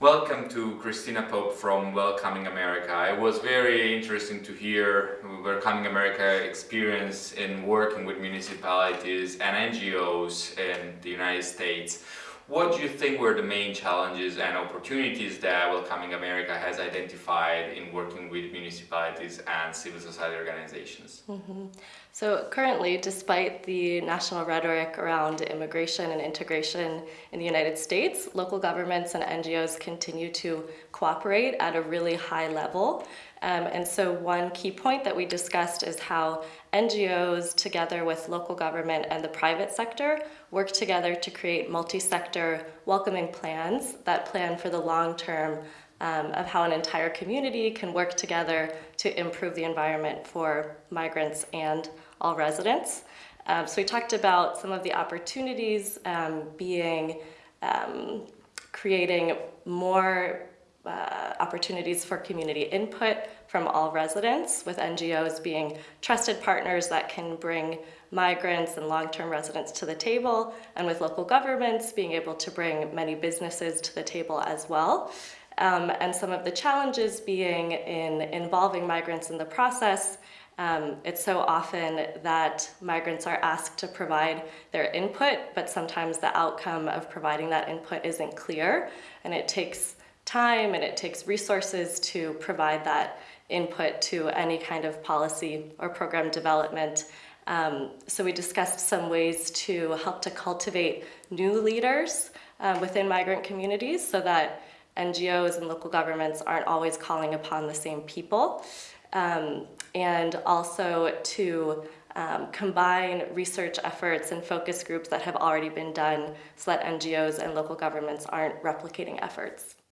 Welcome to Christina Pope from Welcoming America. It was very interesting to hear Welcoming America experience in working with municipalities and NGOs in the United States. What do you think were the main challenges and opportunities that Welcoming America has identified in working with municipalities and civil society organizations? Mm -hmm. So currently, despite the national rhetoric around immigration and integration in the United States, local governments and NGOs continue to cooperate at a really high level. Um, and so one key point that we discussed is how NGOs together with local government and the private sector work together to create multi-sector welcoming plans that plan for the long term um, of how an entire community can work together to improve the environment for migrants and all residents. Um, so we talked about some of the opportunities um, being um, creating more uh, opportunities for community input from all residents, with NGOs being trusted partners that can bring migrants and long-term residents to the table, and with local governments being able to bring many businesses to the table as well. Um, and some of the challenges being in involving migrants in the process um, it's so often that migrants are asked to provide their input, but sometimes the outcome of providing that input isn't clear, and it takes time and it takes resources to provide that input to any kind of policy or program development. Um, so we discussed some ways to help to cultivate new leaders uh, within migrant communities so that NGOs and local governments aren't always calling upon the same people. Um, and also to um, combine research efforts and focus groups that have already been done so that NGOs and local governments aren't replicating efforts.